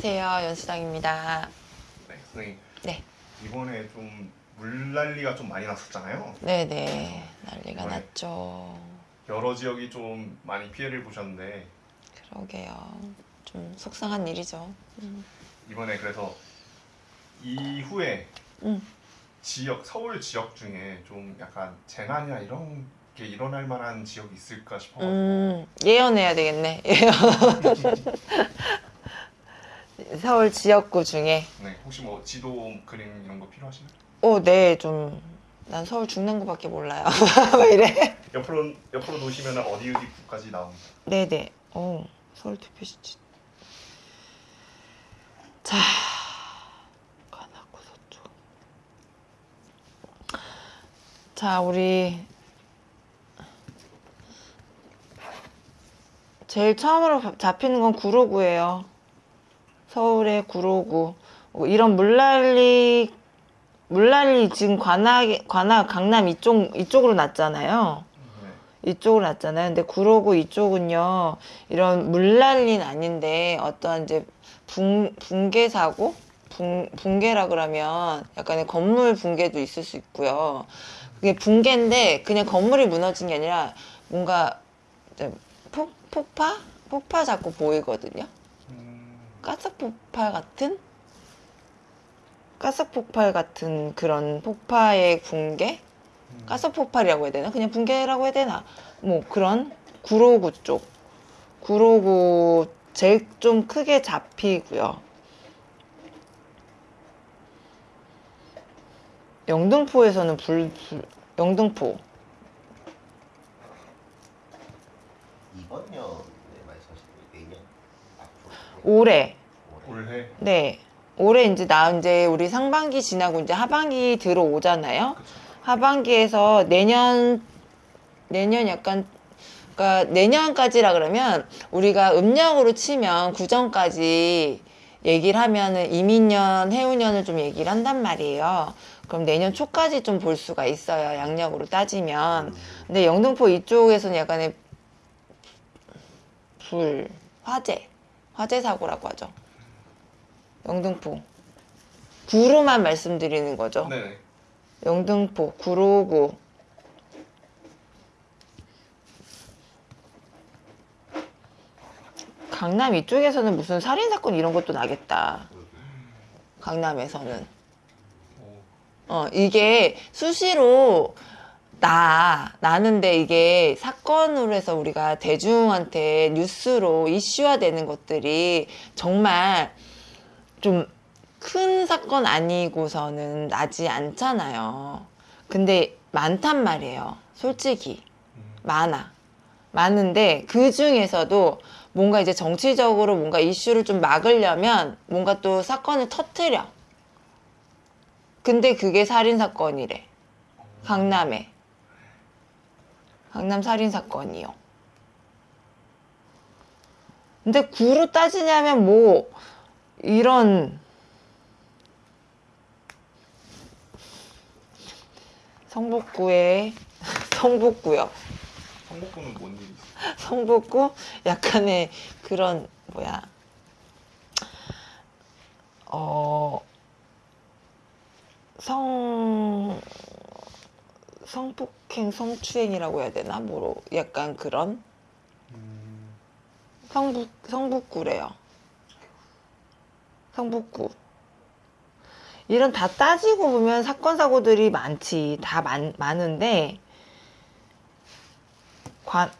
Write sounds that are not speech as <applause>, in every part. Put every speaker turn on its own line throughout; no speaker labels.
안녕하세요. 연수장입니다.
네, 선생님
네.
이번에 좀 물난리가 좀 많이 났었잖아요.
네네. 난리가
네.
났죠.
여러 지역이 좀 많이 피해를 보셨는데
그러게요. 좀 속상한 일이죠. 음.
이번에 그래서 이후에
음.
지역 서울 지역 중에 좀 약간 재난이나 이런 게 일어날 만한 지역이 있을까 싶어가지고
음, 예언해야 되겠네. 예언. <laughs> <laughs> 서울 지역구 중에.
네, 혹시 뭐 지도 그림 이런 거 필요하시나요?
어, 네, 좀. 난 서울 중랑구밖에 몰라요. <laughs> 왜 이래?
옆으로 옆으로 놓으시면 어디 어디 구까지 나옵니다.
네 네. 어, 서울 대표시지. 자, 관악구 서쪽. 자, 우리 제일 처음으로 잡히는 건 구로구예요. 서울의 구로구. 어, 이런 물난리 물난리 지금 관악 관악 강남 이쪽 이쪽으로 났잖아요.
네.
이쪽으로 났잖아요. 근데 구로구 이쪽은요, 이런 물난리는 아닌데, 어떤 이제 붕, 붕괴 사고? 붕, 붕괴라 그러면 약간의 건물 붕괴도 있을 수 있고요. 그게 붕괴인데, 그냥 건물이 무너진 게 아니라, 뭔가, 폭, 폭파? 폭파 자꾸 보이거든요.
음,
가스 폭발 같은? 가스 폭발 같은 그런 폭파의 붕괴?
음.
가스 폭발이라고 해야 되나? 그냥 붕괴라고 해야 되나? 뭐 그런 구로구 쪽. 구로구 제일 좀 크게 잡히고요. 영등포에서는 불, 불 영등포
이번 년에 말씀하신 거 내년 앞으로
올해
올해
네 올해 이제 나 이제 우리 상반기 지나고 이제 하반기 들어오잖아요.
그쵸.
하반기에서 내년 내년 약간 그러니까 내년까지라 그러면 우리가 음력으로 치면 구정까지 얘기를 하면은 이민년, 해운년을 좀 얘기를 한단 말이에요. 그럼 내년 초까지 좀 볼 수가 있어요. 양력으로 따지면. 근데 영등포 이쪽에서는 약간의 불, 화재, 화재 사고라고 하죠. 영등포. 구로만 말씀드리는 거죠.
네네.
영등포, 구로구. 강남 이쪽에서는 무슨 살인 사건 이런 것도 나겠다. 강남에서는.
오,
어, 이게 수시로 나, 나는데 이게 사건으로 해서 우리가 대중한테 뉴스로 이슈화 되는 것들이 정말 좀 큰 사건 아니고서는 나지 않잖아요. 근데 많단 말이에요. 솔직히.
음,
많아. 많은데 그 중에서도 뭔가 이제 정치적으로 뭔가 이슈를 좀 막으려면 뭔가 또 사건을 터트려. 근데 그게 살인 사건이래. 강남에. 강남 살인 사건이요. 근데 구로 따지냐면 뭐 이런 성북구에 <laughs> 성북구요.
성북구는 뭔 일이? <laughs>
성북구 약간의 그런 뭐야 어 성 성폭행 성추행이라고 해야 되나? 뭐로 약간 그런?
음,
성북 성북구래요. 성북구. 이런 다 따지고 보면 사건 사고들이 많지. 다 많, 많은데 관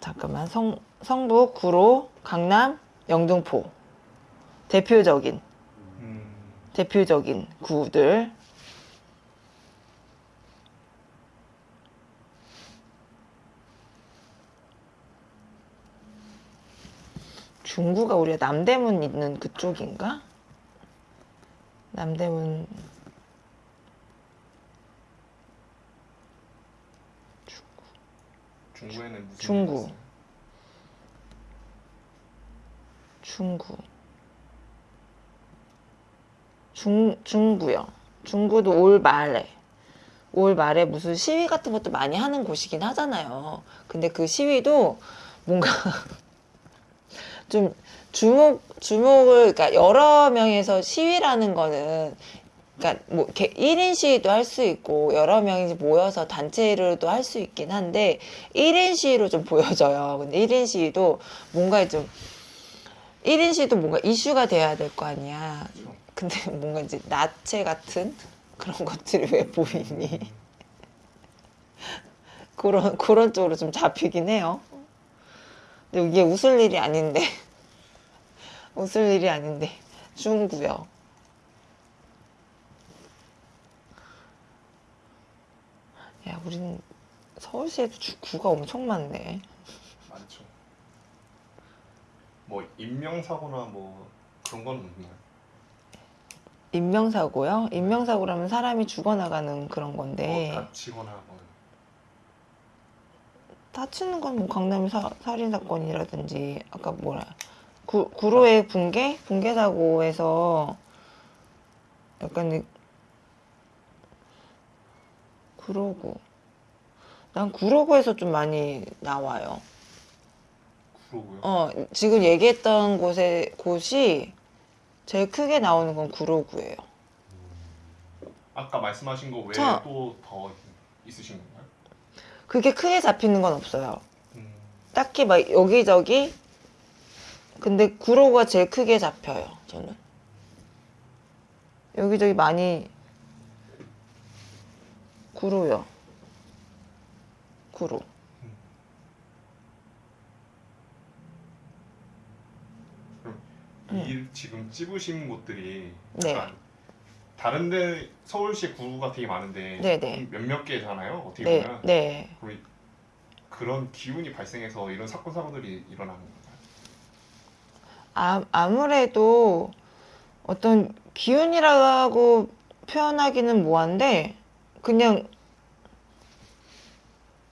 잠깐만. 성 성북 구로 강남 영등포. 대표적인.
음,
대표적인 구들 중구가 우리가 남대문 있는 그쪽인가? 남대문
중구. 있어요?
중구 중 중구요 중구도 올 말에 올 말에 무슨 시위 같은 것도 많이 하는 곳이긴 하잖아요 근데 그 시위도 뭔가 좀 주목 주목을 그러니까 여러 명에서 시위라는 거는 그러니까 뭐 이렇게 1인 시위도 할 수 있고 여러 명이 모여서 단체로도 할 수 있긴 한데 1인 시위로 좀 보여져요. 근데 1인 시위도 뭔가 좀 1인 시위도 뭔가 이슈가 돼야 될 거 아니야. 근데 <laughs> 뭔가 이제 나체 같은 그런 것들이 왜 보이니? <laughs> 그런 그런 쪽으로 좀 잡히긴 해요. 이게 웃을 일이 아닌데 <laughs> 웃을 일이 아닌데 중구요. 야, 우리는 서울시에도 주- 구가 엄청 많네.
많죠. 뭐 인명사고나 뭐 그런 건 없나요?
인명사고요? 인명사고라면 사람이 죽어나가는 그런 건데
뭐 다치거나 뭐
다치는 건 뭐 강남 사, 살인 사건이라든지 아까 뭐라 구, 구로의 붕괴 붕괴 사고에서 약간 이- 구로구 난 구로구에서 좀 많이 나와요.
그러고요.
어 지금 얘기했던 곳에 곳이 제일 크게 나오는 건 구로구예요.
아까 말씀하신 거 외에
저-
또더 있으신 건가요?
그게 크게 잡히는 건 없어요.
음,
딱히 막 여기저기 근데 구로가 제일 크게 잡혀요 저는 여기저기 많이 구로요 구로
이 지금 찍으신 곳들이
음. 네.
약간 다른 데 서울시 구가 되게 많은데
네네.
몇몇 개잖아요. 어떻게
네,
보면
네.
그럼 이- 그런 기운이 발생해서 이런 사건 사고들이 일어나는 건가요?
아, 아무래도 어떤 기운이라고 표현하기는 뭐한데 그냥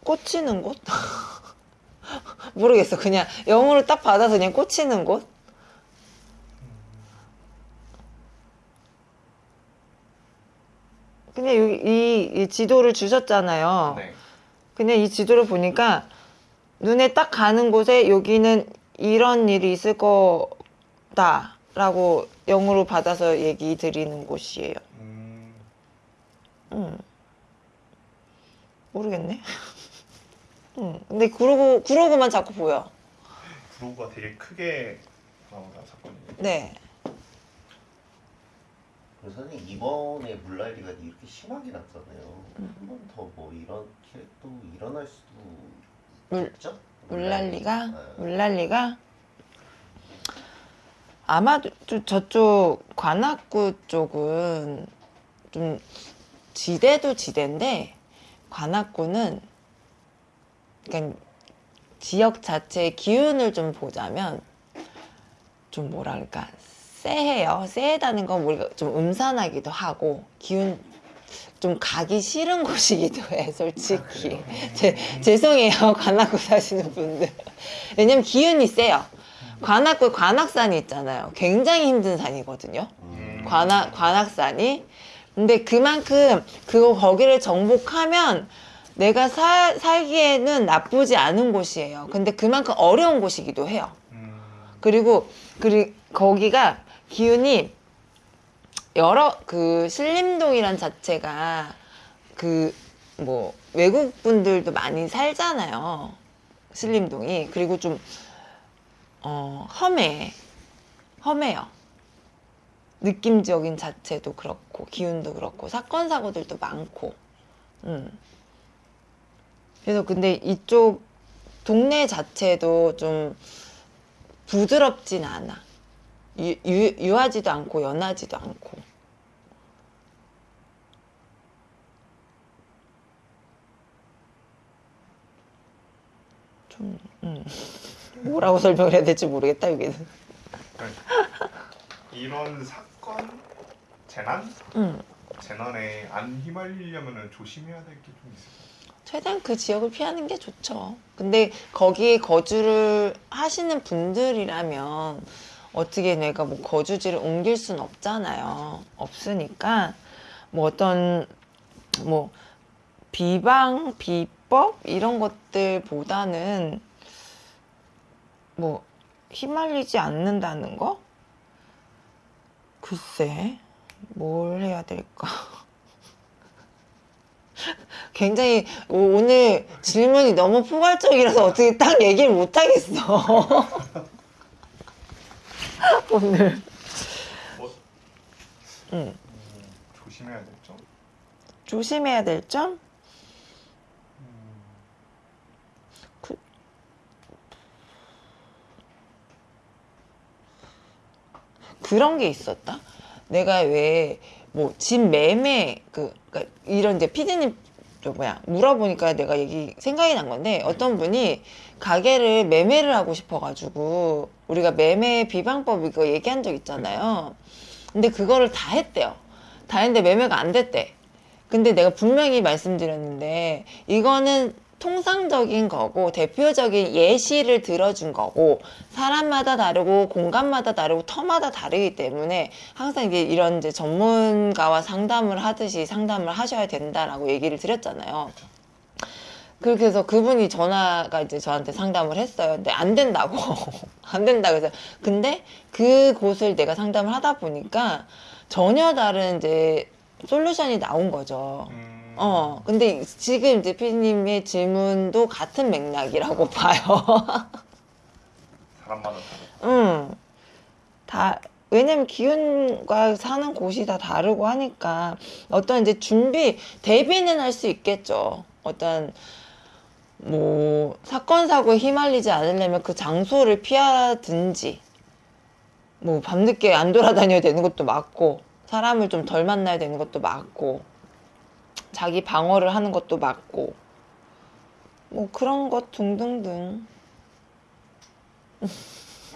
꽂히는 곳? <laughs> 모르겠어. 그냥 영어로 딱 받아서 그냥 꽂히는 곳? 그냥 여기 이, 이 지도를 주셨잖아요.
네.
그냥 이 지도를 보니까 눈에 딱 가는 곳에 여기는 이런 일이 있을 거다 라고 영어로 받아서 얘기 드리는 곳이에요.
음,
음. 모르겠네. <laughs> 음. 근데 그러고 그러고만 자꾸 보여.
구로가 되게 크게 나오다 사건이.
네.
그래서 선생님 이번에 물난리가 이렇게 심하게 났잖아요.
음.
한번 더 뭐 이렇게 또 일어날 수도
물-
있죠?
물난리가
네.
물난리가 아마도 좀 저쪽 관악구 쪽은 좀 지대도 지대인데 관악구는 그러니까 지역 자체의 기운을 좀 보자면 좀 뭐랄까 쎄해요. 쎄하다는 건 우리가 좀 음산하기도 하고 기운 좀 가기 싫은 <laughs> 곳이기도 해 솔직히. 제, 죄송해요 <laughs> 관악구 사시는 분들. 왜냐면 기운이 세요. 관악구 관악산이 있잖아요. 굉장히 힘든 산이거든요.
음.
관악 관악산이. 근데 그만큼 그거 거기를 정복하면 내가 사, 살기에는 나쁘지 않은 곳이에요. 근데 그만큼 어려운 곳이기도 해요.
음,
그리고 그리 거기가 기운이 여러 그 신림동이란 자체가 그 뭐 외국 분들도 많이 살잖아요. 신림동이 그리고 좀 어, 험해 험해요. 느낌적인 자체도 그렇고 기운도 그렇고 사건 사고들도 많고. 음. 그래서 근데 이쪽 동네 자체도 좀 부드럽진 않아. 유, 유, 유하지도 않고 연하지도 않고. 좀, 음. 뭐라고 설명을 해야 될지 모르겠다, 여기는.
그러니까 이런 사건, 재난,
음.
재난에 안 휘말리려면 조심해야 될 게 좀 있어요.
최대한 그 지역을 피하는 게 좋죠. 근데 거기에 거주를 하시는 분들이라면 어떻게 내가 뭐 거주지를 옮길 순 없잖아요. 없으니까 뭐 어떤 뭐 비방, 비법 이런 것들보다는 뭐 휘말리지 않는다는 거? 글쎄, 뭘 해야 될까? <laughs> 굉장히 오- 오늘 질문이 너무 포괄적이라서 어떻게 딱 얘기를 못 하겠어. <laughs> 오늘.
뭐
응.
조심해야 될 점?
조심해야 될 점? 그- 그런 게 있었다. 내가 왜 뭐 집 매매 그 그러니까 이런 이제 피디님 저 뭐야 물어보니까 내가 얘기 생각이 난 건데 어떤 분이 가게를 매매를 하고 싶어가지고 우리가 매매 비방법 이거 얘기한 적 있잖아요. 근데 그거를 다 했대요. 다 했는데 매매가 안 됐대. 근데 내가 분명히 말씀드렸는데 이거는 통상적인 거고 대표적인 예시를 들어준 거고 사람마다 다르고 공간마다 다르고 터마다 다르기 때문에 항상 이게 이런 이제 전문가와 상담을 하듯이 상담을 하셔야 된다라고 얘기를 드렸잖아요. 그렇게 해서 그분이 전화가 이제 저한테 상담을 했어요. 근데 안 된다고. <laughs> 안 된다. 그래서. 근데 그 곳을 내가 상담을 하다 보니까 전혀 다른 이제 솔루션이 나온 거죠.
음,
어, 근데 지금 이제 피디님의 질문도 같은 맥락이라고 <laughs> 봐요.
사람마다 다르다.
응. 다, 왜냐면 기운과 사는 곳이 다 다르고 하니까 어떤 이제 준비, 대비는 할 수 있겠죠. 어떤, 뭐, 사건, 사고에 휘말리지 않으려면 그 장소를 피하든지, 뭐, 밤늦게 안 돌아다녀야 되는 것도 맞고, 사람을 좀 덜 만나야 되는 것도 맞고, 자기 방어를 하는 것도 맞고, 뭐, 그런 것 등등등.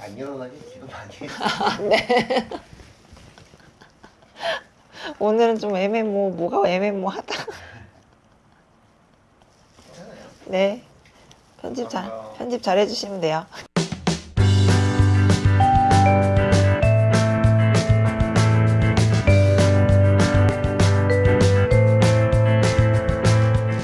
안 일어나게 기도 많이 해.
오늘은 좀 애매모, 뭐가 애매모하다. 네. 편집 잘, 편집 잘 해주시면 돼요.